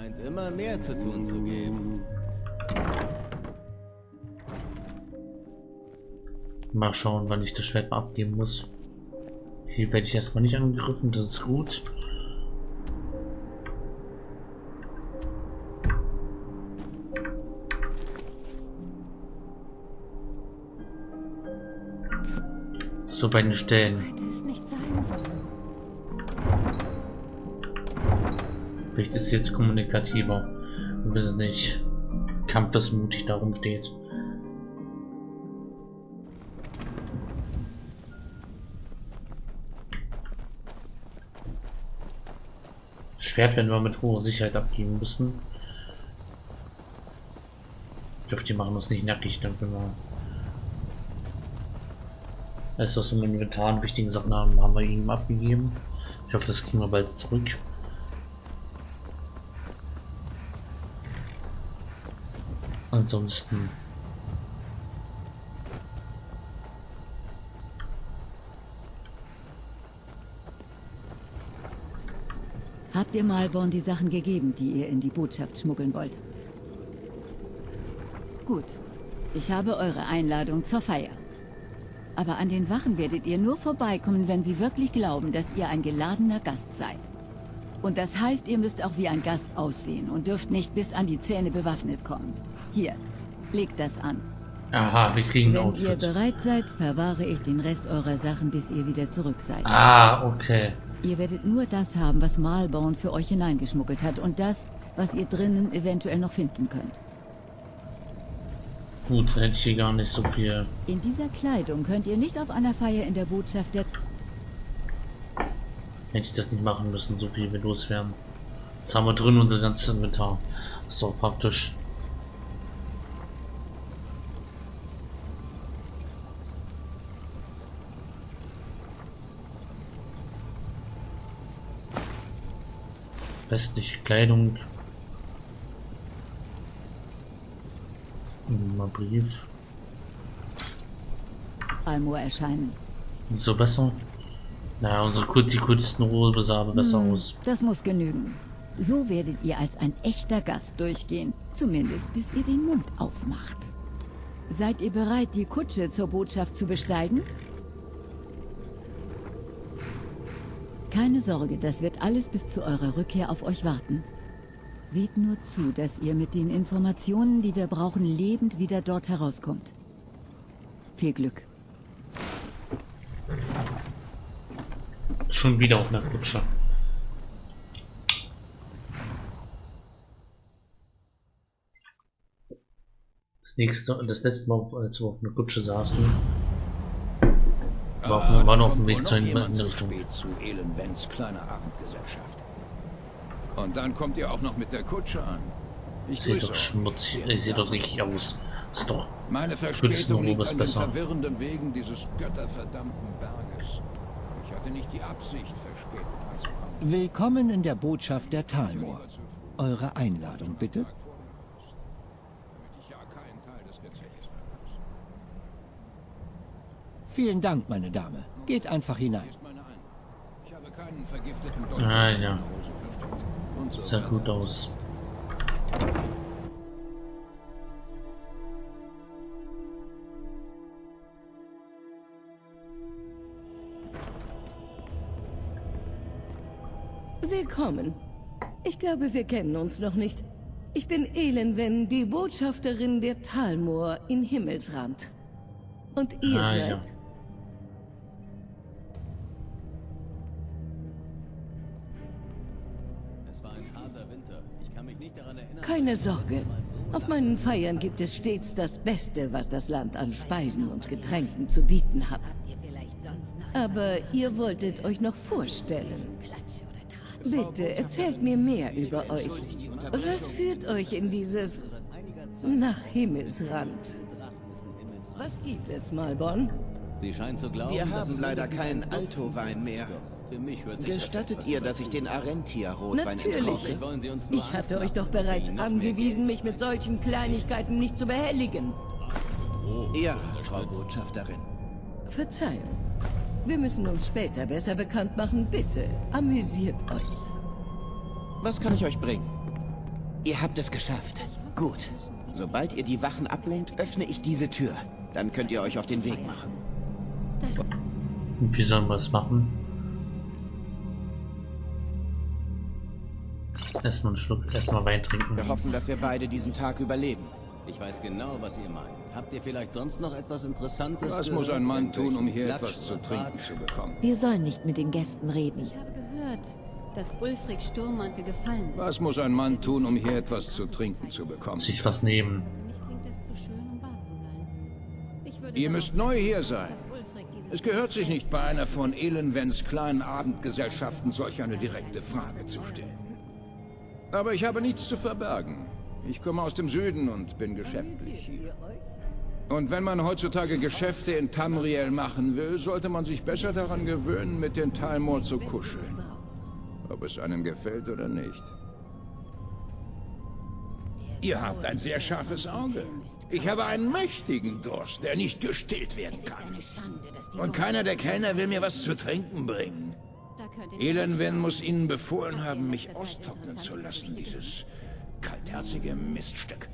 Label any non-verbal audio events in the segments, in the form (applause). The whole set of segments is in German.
scheint immer mehr zu tun zu geben. Mal schauen, wann ich das Schwert mal abgeben muss. Hier werde ich erstmal nicht angegriffen, das ist gut. So bei den Stellen. Vielleicht ist es jetzt kommunikativer. Und wir sind nicht kampfesmutig darum steht. Schwert werden wir mit hoher Sicherheit abgeben müssen. Ich hoffe, die machen uns nicht nackig, dann können wir alles, was wir im Inventar an wichtigen Sachen haben, haben wir ihm abgegeben. Ich hoffe, das kriegen wir bald zurück. Ansonsten Habt ihr Malborn die Sachen gegeben, die ihr in die Botschaft schmuggeln wollt? Gut. Ich habe eure Einladung zur Feier. Aber an den Wachen werdet ihr nur vorbeikommen, wenn sie wirklich glauben, dass ihr ein geladener Gast seid. Und das heißt, ihr müsst auch wie ein Gast aussehen und dürft nicht bis an die Zähne bewaffnet kommen. Hier, legt das an. Aha, wir kriegen Wenn Outfit. ihr bereit seid, verwahre ich den Rest eurer Sachen, bis ihr wieder zurück seid. Ah, okay. Ihr werdet nur das haben, was Malborn für euch hineingeschmuggelt hat und das, was ihr drinnen eventuell noch finden könnt. Gut, dann hätte ich hier gar nicht so viel. In dieser Kleidung könnt ihr nicht auf einer Feier in der Botschaft der... Hätte ich das nicht machen müssen, so viel wir loswerden. Jetzt haben wir drin unser ganzes Inventar. Das ist auch praktisch. Westliche Kleidung. Mal Brief. Almoor erscheinen. So besser? Na, unsere die kurzen Robe sah aber besser Hm, aus. Das muss genügen. So werdet ihr als ein echter Gast durchgehen. Zumindest bis ihr den Mund aufmacht. Seid ihr bereit, die Kutsche zur Botschaft zu besteigen? Keine Sorge, das wird alles bis zu eurer Rückkehr auf euch warten. Seht nur zu, dass ihr mit den Informationen, die wir brauchen, lebend wieder dort herauskommt. Viel Glück. Schon wieder auf einer Kutsche. Das nächste, das letzte Mal, als wir auf einer Kutsche saßen, war, auf, war noch auf dem Weg zur Hinrichtung. zu Elenvens kleiner Abendgesellschaft. Und dann kommt ihr auch noch mit der Kutsche an. Ich grüße doch schmutzig, äh, sieht doch richtig aus. Ist doch. Meine Verspätung liegt an den besser. verwirrenden Wegen dieses götterverdammten Berges. Ich hatte nicht die Absicht, verspätet anzukommen. Willkommen in der Botschaft der Talmor. Zu Eure Einladung bitte. Tag vorgekommen ist, damit ich ja keinen Teil des Gezeches verpasse. Vielen Dank, meine Dame. Geht einfach hinein. Ich habe keinen vergifteten Ah, ja. Sah gut aus. Willkommen. Ich glaube, wir kennen uns noch nicht. Ich bin Elenwen, die Botschafterin der Talmor in Himmelsrand. Und ihr Ah, seid... ja. Keine Sorge. Auf meinen Feiern gibt es stets das Beste, was das Land an Speisen und Getränken zu bieten hat. Aber ihr wolltet euch noch vorstellen. Bitte, erzählt mir mehr über euch. Was führt euch in dieses... nach Himmelsrand? Was gibt es, Malbon? Sie scheint zu glauben, Wir haben leider keinen Alto-Wein mehr. Doch, Für mich hört sich das Gestattet ihr, dass ich den Arentia-Rotwein Natürlich. Ich hatte euch doch bereits angewiesen, mich mit solchen Kleinigkeiten nicht zu behelligen. Ja, Frau Botschafterin. Verzeihung. Wir müssen uns später besser bekannt machen. Bitte, amüsiert euch. Was kann ich euch bringen? Ihr habt es geschafft. Gut. Sobald ihr die Wachen ablenkt, öffne ich diese Tür. Dann könnt ihr euch auf den Weg machen. Wie sollen wir das machen? Erstmal einen Schluck, erstmal Wein trinken. Wir hoffen, dass wir beide diesen Tag überleben. Ich weiß genau, was ihr meint. Habt ihr vielleicht sonst noch etwas Interessantes? Was muss ein Mann tun, um hier etwas zu trinken zu bekommen? Wir sollen nicht mit den Gästen reden. Ich habe gehört, dass Ulfric Sturmmantel gefallen ist. Was muss ein Mann tun, um hier etwas zu trinken zu bekommen? Sich was nehmen. Für mich klingt es zu schön, um wahr zu sein. Ich würde Ihr müsst neu hier sein. Es gehört sich nicht bei einer von Elenvens kleinen Abendgesellschaften solch eine direkte Frage zu stellen. Aber ich habe nichts zu verbergen. Ich komme aus dem Süden und bin geschäftlich hier. Und wenn man heutzutage Geschäfte in Tamriel machen will, sollte man sich besser daran gewöhnen, mit den Talmor zu kuscheln. Ob es einem gefällt oder nicht. Ihr habt ein sehr scharfes Auge. Ich habe einen mächtigen Durst, der nicht gestillt werden kann. Und keiner der Kellner will mir was zu trinken bringen. Elenwen muss ihnen befohlen haben, mich austrocknen zu lassen, dieses kaltherzige Miststück.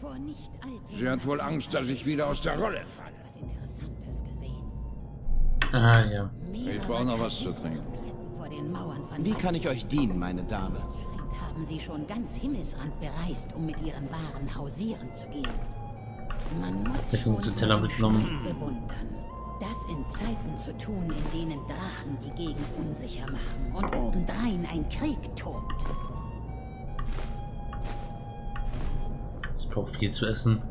Sie hat wohl Angst, dass ich wieder aus der Rolle falle. Ah ja. Ich brauche noch was zu trinken. Wie kann ich euch dienen, meine Dame? Haben sie schon ganz Himmelsrand bereist, um mit ihren Waren hausieren zu gehen. Man muss Ich Teller mitgenommen. bewundern. Das Zeiten zu tun, in denen Drachen die Gegend unsicher machen und obendrein ein Krieg tobt. Ich brauche viel zu essen.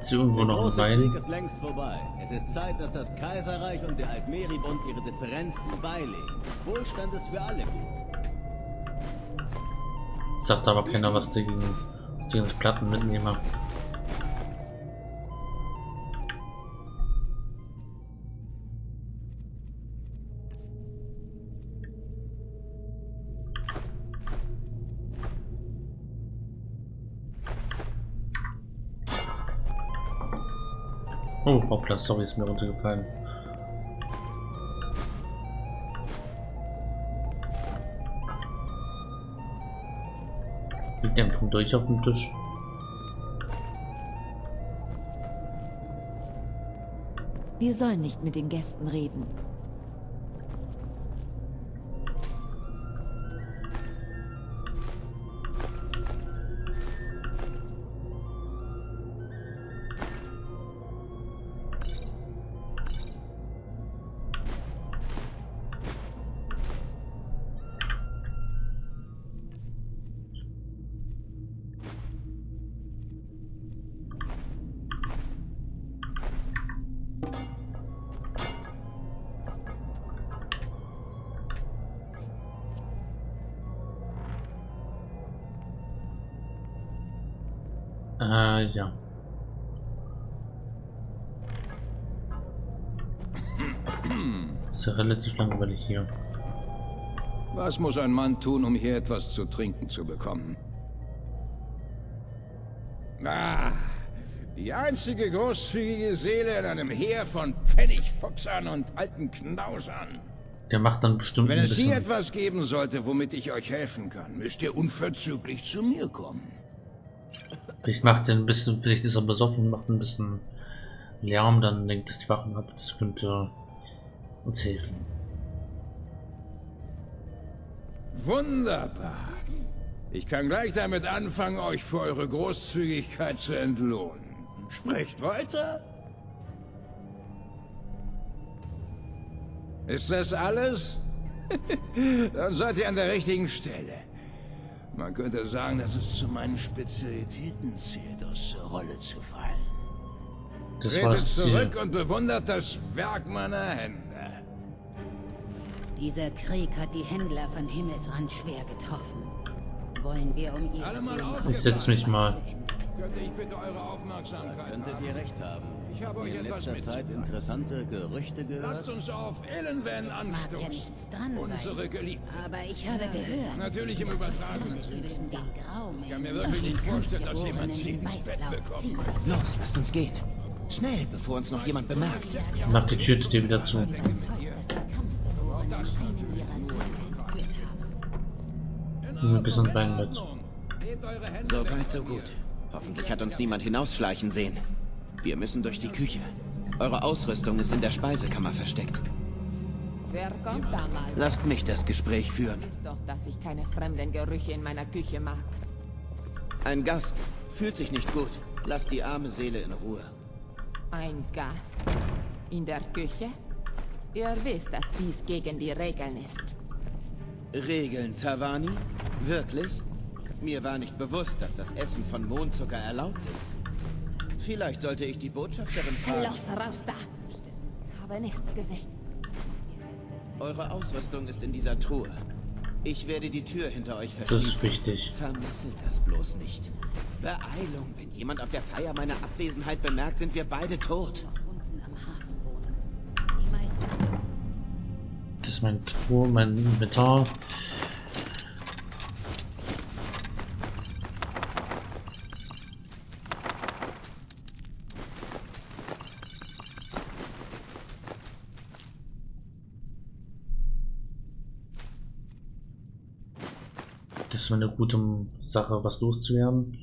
Ist irgendwo Der noch ein große Krieg Wein? ist längst vorbei. Es ist Zeit, dass das Kaiserreich und der Altmeribund ihre Differenzen beilegen. Wohlstand ist für alle gut. Sagt aber keiner was dagegen. dass ich Die hoppla, sorry, ist mir runtergefallen. Liegt einfach durch auf dem Tisch. Wir sollen nicht mit den Gästen reden. Ah, ja. Ist ja relativ langweilig hier. Was muss ein Mann tun, um hier etwas zu trinken zu bekommen? Ah, die einzige großzügige Seele in einem Heer von Pfennigfuchsern und alten Knausern. Der macht dann bestimmt Wenn es hier etwas geben sollte, womit ich euch helfen kann, müsst ihr unverzüglich zu mir kommen. Vielleicht macht er ein bisschen... Vielleicht ist er besoffen macht ein bisschen Lärm, dann lenkt es die Wachen ab. Das könnte uns helfen. Wunderbar. Ich kann gleich damit anfangen, euch für eure Großzügigkeit zu entlohnen. Sprecht weiter. Ist das alles? (laughs) Dann seid ihr an der richtigen Stelle. Man könnte sagen, dass es zu meinen Spezialitäten zählt, aus der Rolle zu fallen. Das Tretet zurück und bewundert das Werk meiner Hände. Dieser Krieg hat die Händler von Himmelsrand schwer getroffen. Wollen wir um ihre Blutmachen Ich setz mich mal. Könnte ich bitte eure Aufmerksamkeit Könntet ihr recht haben. Ich habe euch in etwas letzter Zeit interessante Gerüchte Lasst gehört. uns auf Elenven Es mag ja anstoßen. nichts dran Unsere sein. Geliebte. Aber ich habe gehört, Natürlich im übertragenen zwischen den Graumen Ich kann mir wirklich nicht vorstellen, dass jemand sie ins Bett bekommen möchte. Los, lasst uns gehen. Schnell, bevor uns noch jemand bemerkt. Mach die Tür wieder zu. Überzeugt, dass die Kampfbewohner einen ihrer Söhne entführt haben. In Nehmen wir ein bisschen Wein mit. So weit, so gut. Hoffentlich hat uns niemand hinausschleichen sehen. Wir müssen durch die Küche. Eure Ausrüstung ist in der Speisekammer versteckt. Wer kommt da mal? Lasst mich das Gespräch führen. Ist doch, dass ich keine fremden Gerüche in meiner Küche mag. Ein Gast. Fühlt sich nicht gut. Lasst die arme Seele in Ruhe. Ein Gast? In der Küche? Ihr wisst, dass dies gegen die Regeln ist. Regeln, Zavani? Wirklich? Mir war nicht bewusst, dass das Essen von Mondzucker erlaubt ist. Vielleicht sollte ich die Botschafterin fragen. Los, raus da! Habe nichts gesehen. Eure Ausrüstung ist in dieser Truhe. Ich werde die Tür hinter euch Das verschließen. ist wichtig. Vermasselt das bloß nicht. Beeilung, wenn jemand auf der Feier meine Abwesenheit bemerkt, sind wir beide tot. Das ist mein Truhe, mein Inventar. Ist eine gute Sache, was loszuwerden.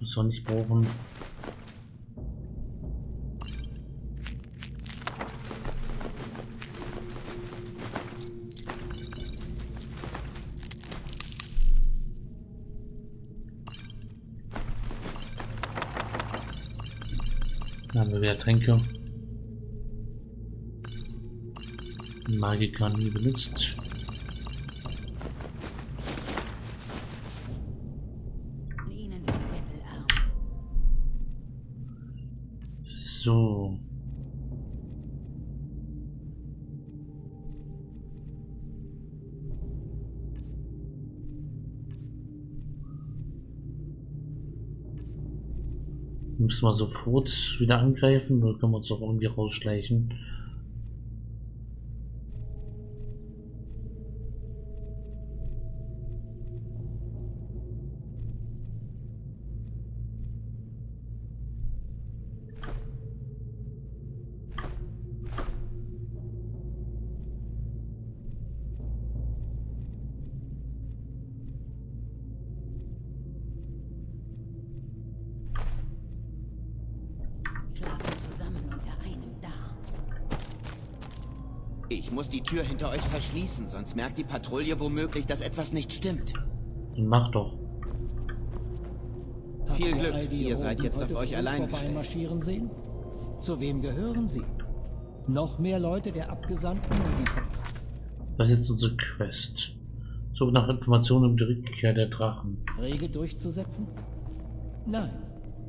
Muss man nicht brauchen. Dann haben wir wieder Tränke. Magiker nie benutzt. Müssen wir sofort wieder angreifen oder können wir uns auch irgendwie rausschleichen? Tür hinter euch verschließen, sonst merkt die Patrouille womöglich, dass etwas nicht stimmt. Dann mach doch. Habt Viel ihr Glück, die ihr seid jetzt auf euch allein vorbeimarschieren sehen? Zu wem gehören sie? Noch mehr Leute der Abgesandten Was ist unsere Quest? Suche nach Informationen um die Rückkehr der Drachen. Verträge durchzusetzen? Nein,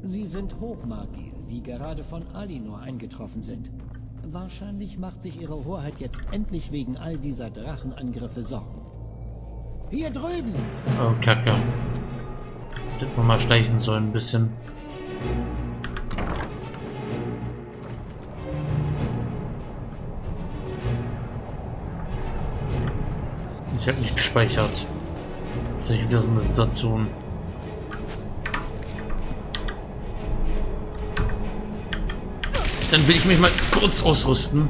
sie sind Hochmagier, die gerade von Alinor eingetroffen sind. Wahrscheinlich macht sich ihre Hoheit jetzt endlich wegen all dieser Drachenangriffe Sorgen. Hier drüben! Oh, Kacke. Hätten wir mal schleichen sollen, ein bisschen. Ich habe nicht gespeichert. Das ist wieder so eine Situation. Dann will ich mich mal kurz ausrüsten.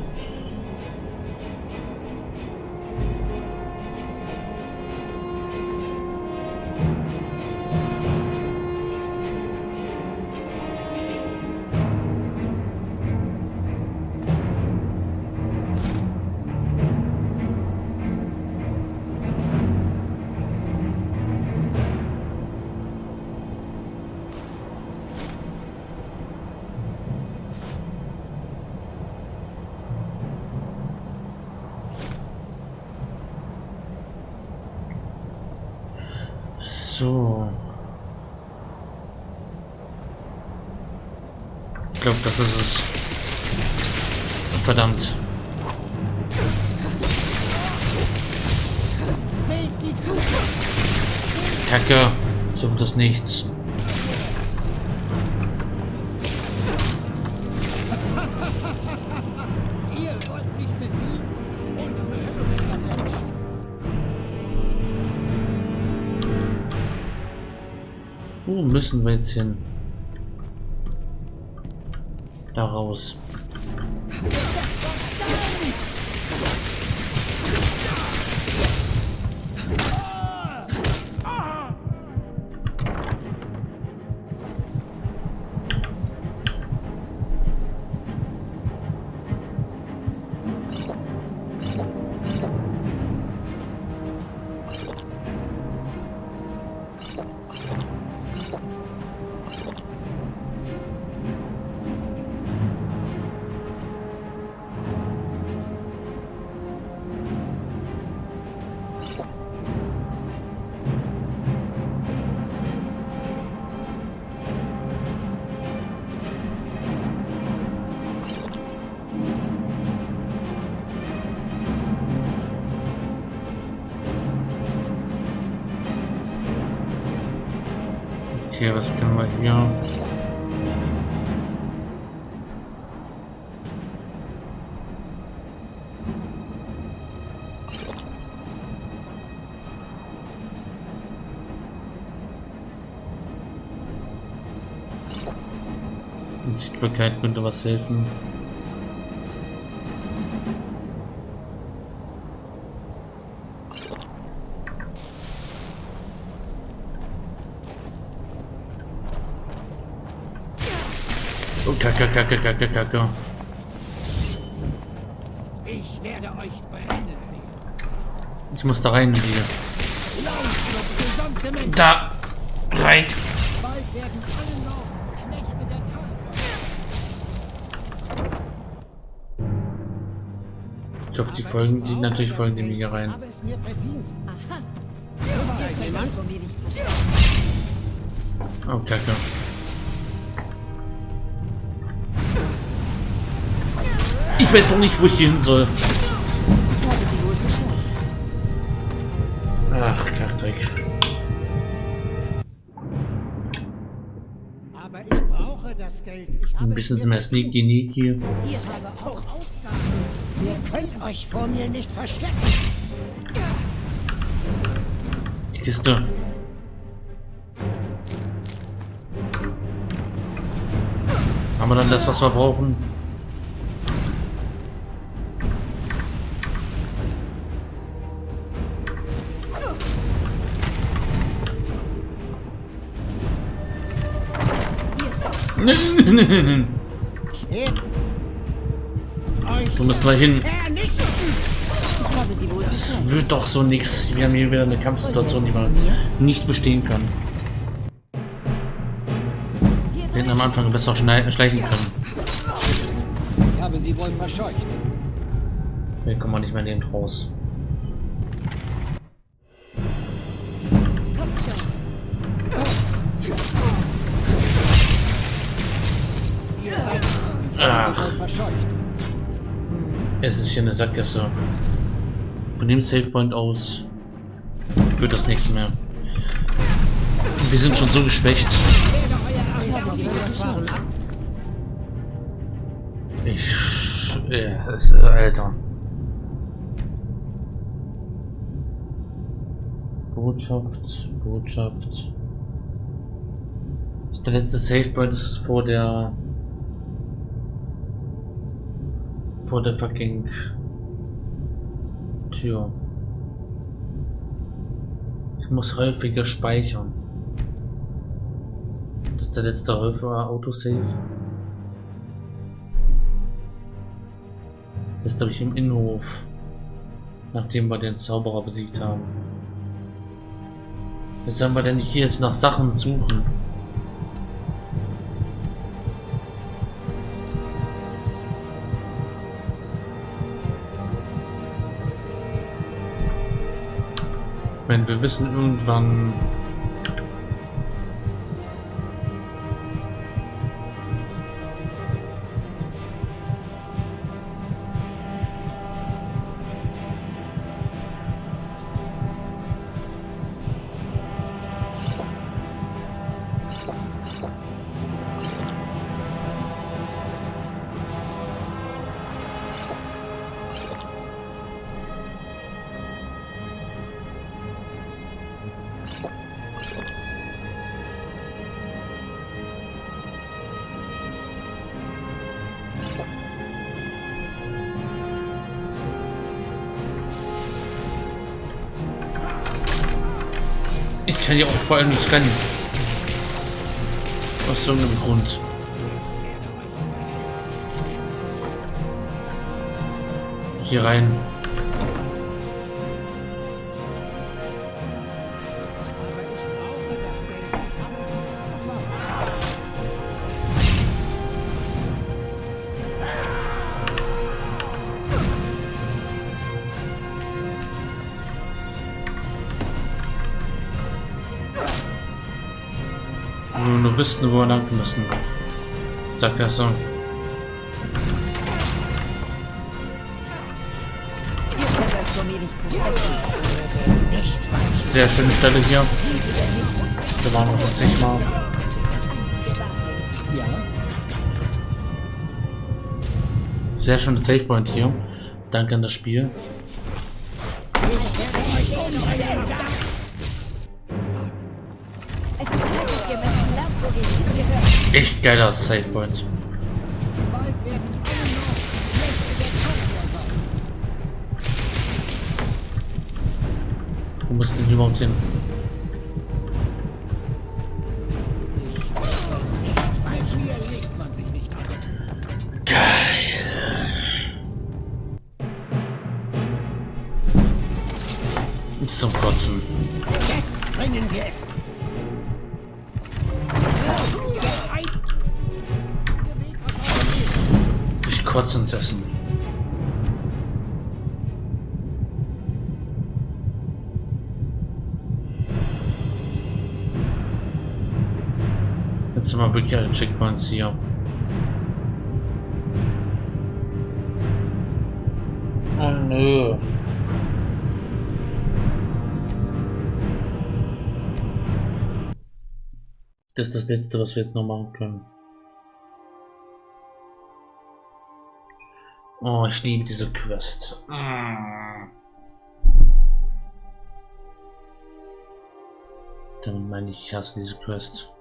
Glaube, das ist es. Verdammt. Kacke. So wird das nichts. Wo müssen wir jetzt hin? Da Okay, was können wir hier? Sichtbarkeit könnte was helfen. Oh, kacke, kacke, kacke, kacke. Ich werde euch brennen sehen. Ich muss da rein hier. Da rein. Ich hoffe, die folgen, die natürlich folgen dem hier rein. Oh, kacke. Ich weiß noch nicht, wo ich hier hin soll. Ach, Kackdreck. Ein bisschen mehr sneaky neaky. Ihr euch vor mir nicht verstecken. Die Kiste. Haben wir dann das, was wir brauchen? Euch (laughs) Wo müssen wir hin? Das wird doch so nix. Wir haben hier wieder eine Kampfsituation, die man nicht bestehen kann. Wir hätten am Anfang besser schleichen können. Ich habe sie wohl verscheucht. Hier kommen wir nicht mehr neben raus. Es ist hier eine Sackgasse. Von dem Savepoint aus wird das nichts mehr. Wir sind schon so geschwächt. Ich... Äh, es- äh, Alter. Botschaft, Botschaft. Der letzte Savepoint ist vor der... Vor der fucking... Tür. Ich muss häufiger speichern. Das ist der letzte häufiger Autosave. Das ist glaube ich im Innenhof. Nachdem wir den Zauberer besiegt haben. Wie sollen wir denn hier jetzt nach Sachen suchen? Wenn wir wissen irgendwann... Ich kann ja auch vor allem nicht rennen. Aus irgendeinem Grund. Hier rein. Wüssten, wo wir lang müssen. Sag das so. Ihr könnt euch vor mir nicht verstecken. Sehr schöne Stelle hier. Da waren wir schon zigmal. Sehr schöne Save Point hier. Danke an das Spiel. Es Echt geiler Save Point. Wo müssen die überhaupt hin? Checkpoints hier. Oh nö. Das ist das letzte, was wir jetzt noch machen können. Oh, ich liebe diese Quest. Mm. Damit meine ich, ich hasse diese Quest.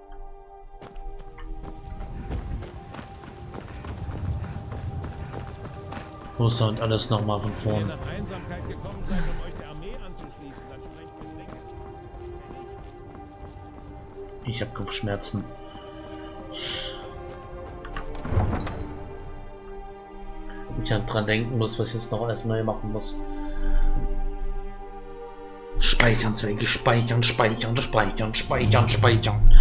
Anzuschließen, dann sprecht mit Regeln. Ich habe Kopfschmerzen. Ich an dran denken muss, was ich jetzt noch alles neu machen muss. Speichern, Zwecke, speichern, speichern, speichern, speichern, speichern.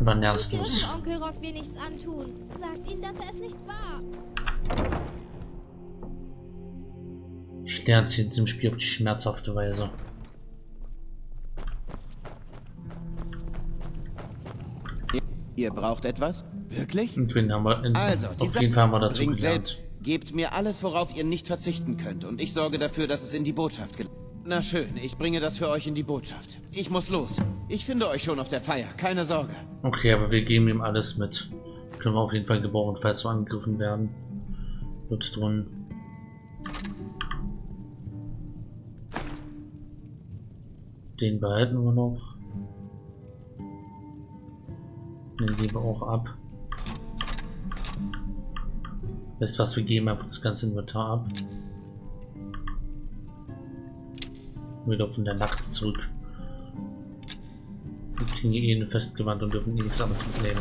Wann lernst du es? Onkel Rock will nichts antun. Sagt ihm, dass er es nicht war. Ich lerne es in diesem Spiel auf die schmerzhafte Weise. Ihr braucht etwas? Wirklich? Wen haben wir, in, Also, auf jeden Fall haben wir dazu gelernt. selbst. Gebt mir alles, worauf ihr nicht verzichten könnt, und ich sorge dafür, dass es in die Botschaft gelangt. Na schön, ich bringe das für euch in die Botschaft. Ich muss los. Ich finde euch schon auf der Feier, keine Sorge. Okay, aber wir geben ihm alles mit. Können wir auf jeden Fall gebrauchen, falls wir angegriffen werden. Wird's drin. Den behalten wir noch. Den geben wir auch ab. Du was, wir geben einfach das ganze Inventar ab. Wieder von der Nacht zurück. Wir kriegen eh eine Festgewand und dürfen eh nichts anderes mitnehmen.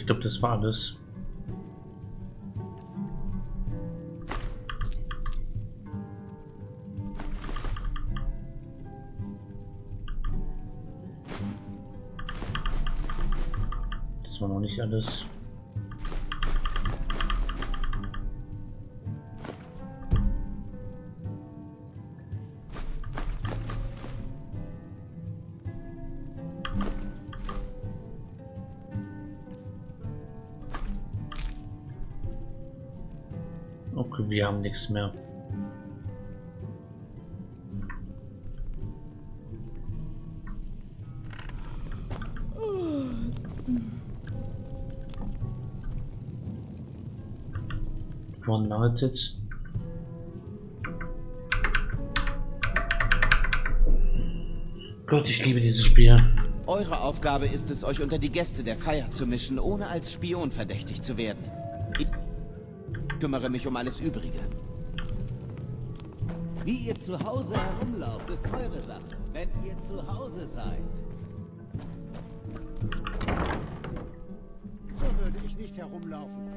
Ich glaube, das war alles. Das war noch nicht alles. Haben nichts mehr. Vorne lang jetzt. Gott, ich liebe dieses Spiel. Eure Aufgabe ist es, euch unter die Gäste der Feier zu mischen, ohne als Spion verdächtig zu werden. Kümmere mich um alles Übrige. Wie ihr zu Hause herumlauft, ist eure Sache, wenn ihr zu Hause seid. So würde ich nicht herumlaufen.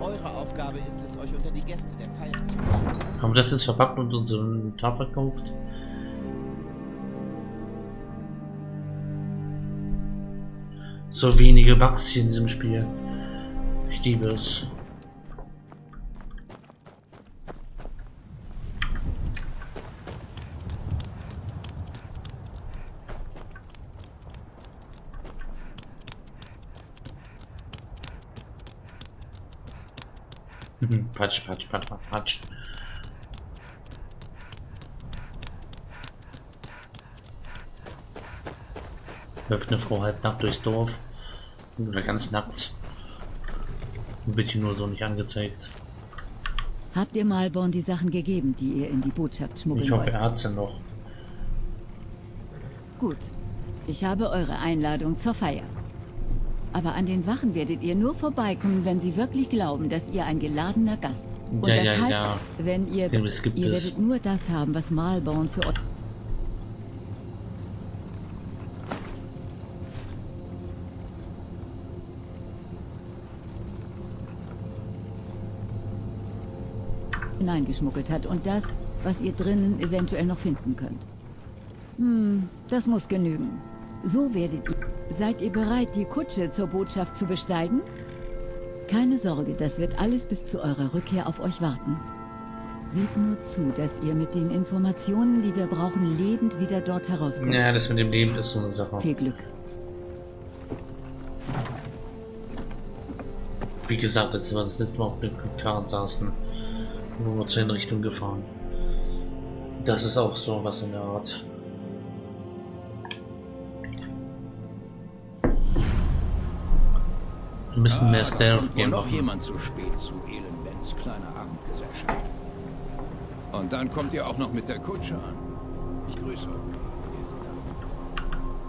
Eure Aufgabe ist es, euch unter die Gäste der Feier zu mischen. Haben wir das jetzt verpackt und uns im Tar verkauft? So wenige Bugs hier in diesem Spiel. Ich liebe es. (laughs) Patsch, patsch, patsch, patsch, Läuft eine Frau halb nackt durchs Dorf. Oder ganz nackt. Wird hier nur so nicht angezeigt. Habt ihr Malborn die Sachen gegeben, die ihr in die Botschaft schmuggeln Ich hoffe, er hat sie noch. Gut. Ich habe eure Einladung zur Feier. Aber an den Wachen werdet ihr nur vorbeikommen, wenn sie wirklich glauben, dass ihr ein geladener Gast Und Ja, ja, deshalb, ja. wenn ihr... Ihr werdet nur das haben, was Malborn für euch... hineingeschmuggelt hat und das, was ihr drinnen eventuell noch finden könnt. Hm, das muss genügen. So werdet ihr... Seid ihr bereit, die Kutsche zur Botschaft zu besteigen? Keine Sorge, das wird alles bis zu eurer Rückkehr auf euch warten. Seht nur zu, dass ihr mit den Informationen, die wir brauchen, lebend wieder dort herauskommt. Ja, das mit dem Leben ist so eine Sache. Viel Glück. Wie gesagt, als wir das letzte Mal auf dem Karren saßen, wir zur Hinrichtung gefahren. Das ist auch so was in der Art. Wir müssen mehr Ah, Stealth gehen. noch jemand zu spät zu Elenbens kleiner Abendgesellschaft. Und dann kommt ihr auch noch mit der Kutsche an. Ich grüße euch.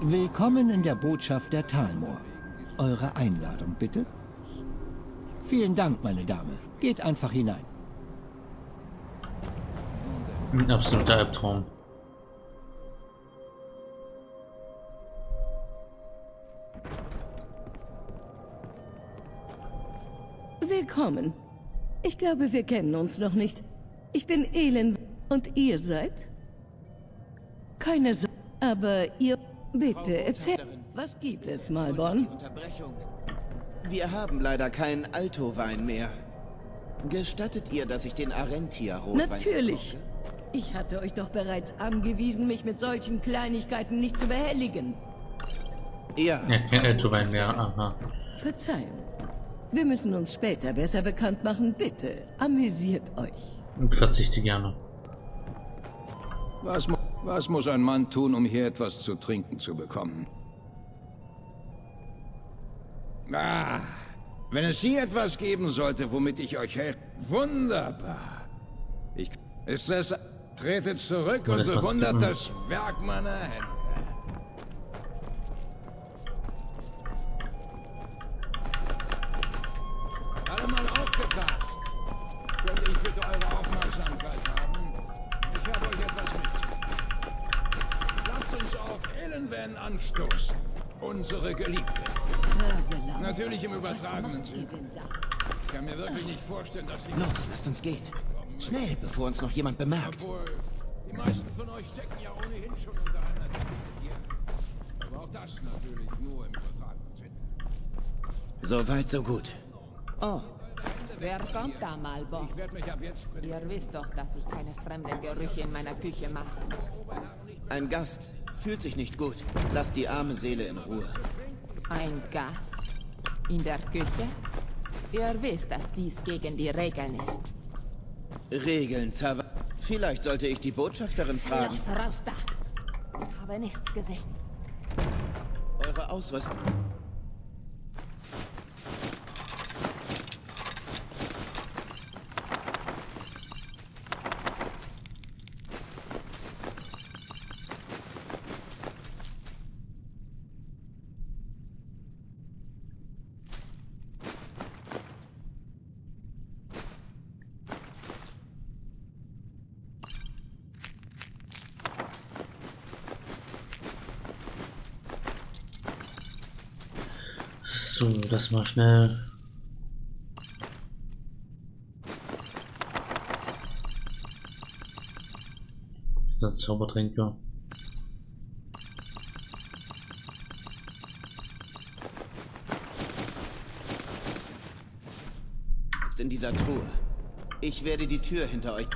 Willkommen in der Botschaft der Talmor. Eure Einladung, bitte? Vielen Dank, meine Dame. Geht einfach hinein. Ein absoluter Albtraum. Willkommen. Ich glaube, wir kennen uns noch nicht. Ich bin Elend und ihr seid? Keine Sorge, aber ihr... Bitte, erzähl... Was gibt es, Malborn? Unterbrechung. Wir haben leider keinen Alto-Wein mehr. Gestattet ihr, dass ich den Arentia-Rotwein... Natürlich. Ich hatte euch doch bereits angewiesen, mich mit solchen Kleinigkeiten nicht zu behelligen. Ja. Ja, kein Altowein mehr, aha. Verzeihung. Wir müssen uns später besser bekannt machen. Bitte, amüsiert euch. Und verzichte gerne. Was, was muss ein Mann tun, um hier etwas zu trinken zu bekommen? Ah, wenn es hier etwas geben sollte, womit ich euch helfe. Wunderbar. Ich, ist es... Tretet zurück und bewundert das Werk meiner Hände. Alle mal aufgepasst. Könnte ich bitte eure Aufmerksamkeit haben? Ich habe euch etwas mitzuteilen. Lasst uns auf Elenwen anstoßen. Unsere Geliebte. Natürlich im übertragenen Sinne. Ich kann mir wirklich nicht vorstellen, dass sie... Los, lasst uns gehen. Schnell, bevor uns noch jemand bemerkt. Obwohl, die meisten von euch stecken ja ohnehin schon unter einer Decke hier. Aber auch das natürlich nur im übertragenen Sinne. So weit, so gut. Oh, wer kommt da, Malbo? Ich werde mich ab jetzt... Ihr wisst doch, dass ich keine fremden Gerüche in meiner Küche mache. Ein Gast. Fühlt sich nicht gut. Lasst die arme Seele in Ruhe. Ein Gast? In der Küche? Ihr wisst, dass dies gegen die Regeln ist. Regeln, Zawa. Vielleicht sollte ich die Botschafterin fragen. Los, raus da! Ich habe nichts gesehen. Eure Ausrüstung. So, das mal schnell. Dieser Zaubertränke. Ist in dieser Truhe. Ich werde die Tür hinter euch...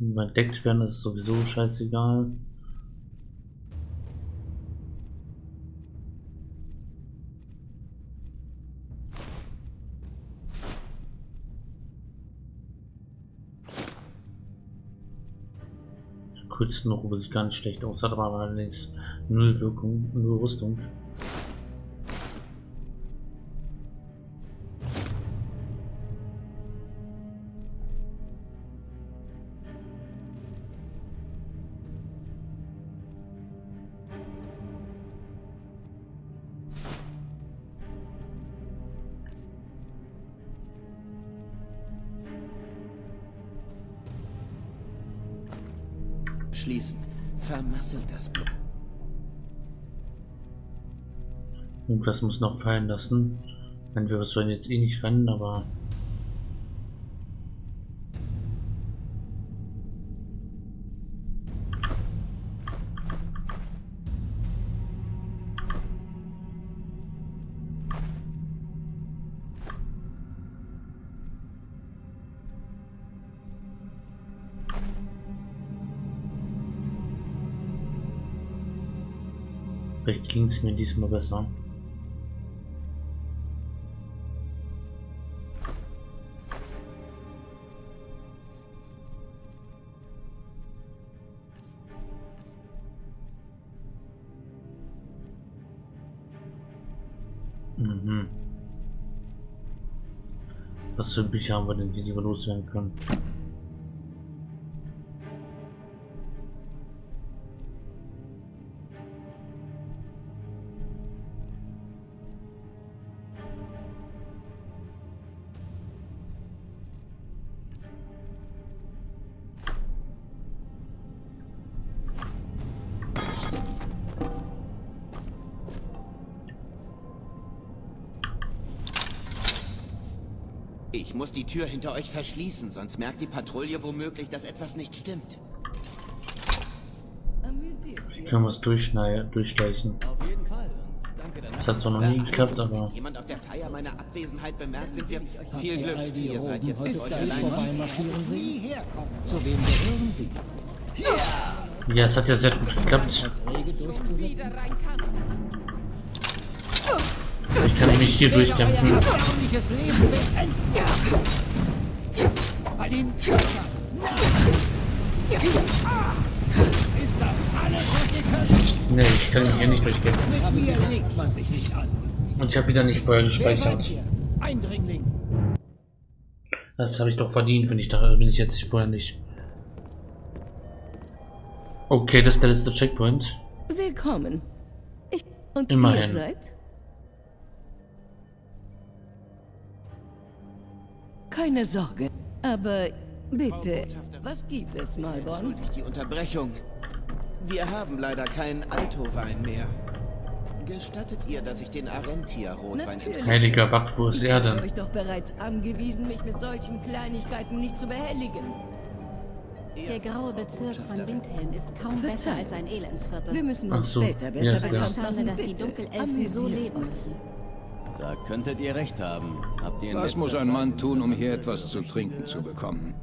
Entdeckt werden ist sowieso scheißegal. Kurzen noch, wo sie gar nicht schlecht aussah, aber allerdings null Wirkung, null Rüstung. Vermasselt das Blut. Irgendwas muss noch fallen lassen. Wenn wir sollen jetzt eh nicht rennen, aber ging es mir diesmal besser. Mhm. Was für Bücher haben wir denn die wir loswerden können? Ich muss die Tür hinter euch verschließen, sonst merkt die Patrouille womöglich, dass etwas nicht stimmt. Können wir es durchschneiden, durchstechen. Auf jeden Fall. Das hat zwar noch nie geklappt, aber Jemand auf der Feier meine Abwesenheit bemerkt, sind wir viel Glück. Ihr seid jetzt für euch allein. Zu wem gehören sie? ja, es hat ja sehr gut geklappt. Ich kann mich hier durchkämpfen. Nee, ich kann mich hier nicht durchkämpfen. Und ich habe wieder nicht vorher gespeichert. Das habe ich doch verdient, wenn ich da bin ich jetzt vorher nicht. Okay, das ist der letzte Checkpoint. Willkommen. Ich und Immerhin. ihr seid? Keine Sorge. Aber bitte, was gibt es, Malborn? Entschuldigt die Unterbrechung. Wir haben leider keinen Alto-Wein mehr. Gestattet ihr, dass ich den Arentia-Rotwein... Heiliger Back, wo ist Ich er denn? euch doch bereits angewiesen, mich mit solchen Kleinigkeiten nicht zu behelligen. Der graue Bezirk von Windhelm ist kaum besser Verzeih. als ein Elendsviertel. Wir müssen uns so. später Ja, besser ist bekannt machen. dass die Dunkelelfen so leben müssen. Da könntet ihr recht haben. Habt ihr Was muss ein Mann tun, um hier etwas zu trinken zu bekommen?